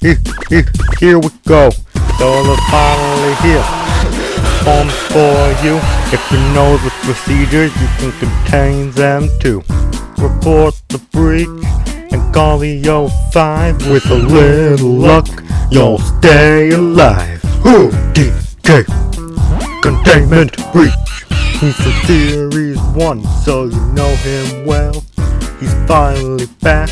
here, here, here we go. Dollar finally here. Home for you. If you know the procedures, you can contain them too. Report the breach and call the 05. With a little luck, you'll stay alive. Who DK Containment Breach. He's a Series 1, so you know him well. He's finally back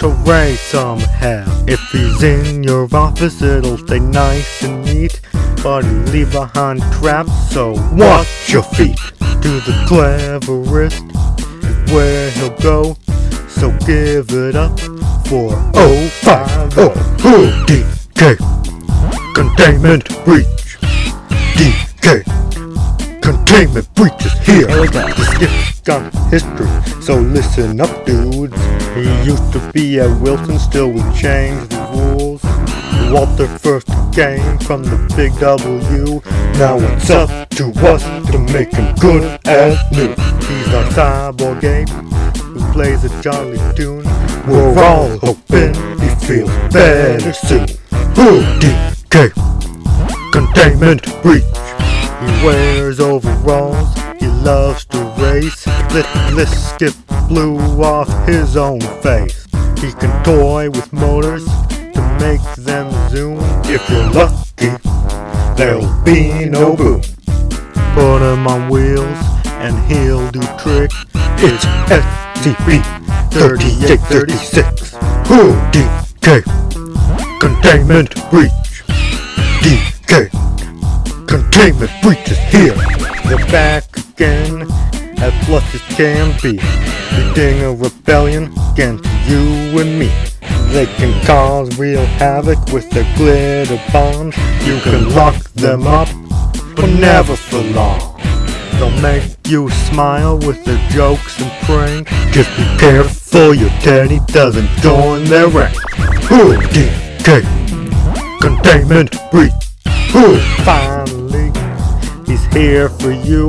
to raise some hell. If he's in your office, it'll stay nice and neat. But he leave behind traps, so watch your feet. To the cleverest where he'll go. So give it up for 050 DK Containment Breach. DK Containment Breach is here. Here we go. The skip's got history, so listen up, dudes. He used to be at Wilson, still we changed the rules. Walter first came from the big W. Now it's up to us to make him good as new. He's our cyborg ape who plays a jolly tune. We're all hoping he feels better soon. Who DK Containment Breach. He wears overalls, he loves to race. Let this skip blew off his own face. He can toy with motors to make them zoom. If you're lucky, there'll be no boom. Put him on wheels and he'll do tricks. It's SCP 3836. Who DK Containment Breach. DK Containment breach is here. They're back again, as flush as can be. Leading a rebellion against you and me. They can cause real havoc with their glitter bombs. You can lock them up, but never for long. They'll make you smile with their jokes and pranks. Just be careful your daddy doesn't join their ranks. Who DK Containment breach. Who finally he's here for you.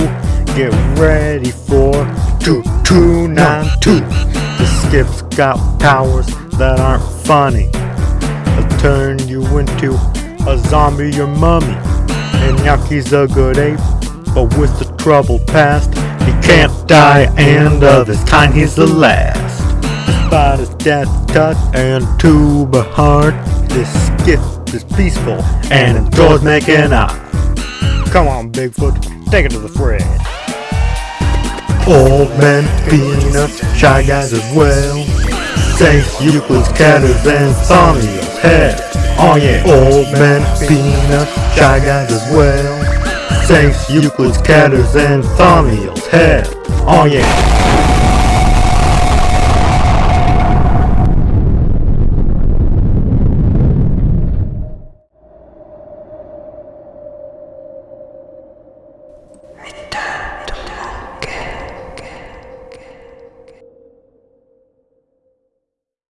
Get ready for 2292. The skip's got powers that aren't funny. He'll turn you into a zombie or mummy. And Yaki's a good ape, but with the troubled past, he can't die, and of his kind he's the last. Despite his death touch and tuba heart, this skip is peaceful and enjoys making out. Come on, Bigfoot, take it to the fridge. Old men, peanuts, shy guys as well. Saints, Euclid's, Keters, and Thamia's head. Oh yeah, old men, peanuts, shy guys as well. Saints, Euclid's, Keters, and Thamia's head. Oh yeah.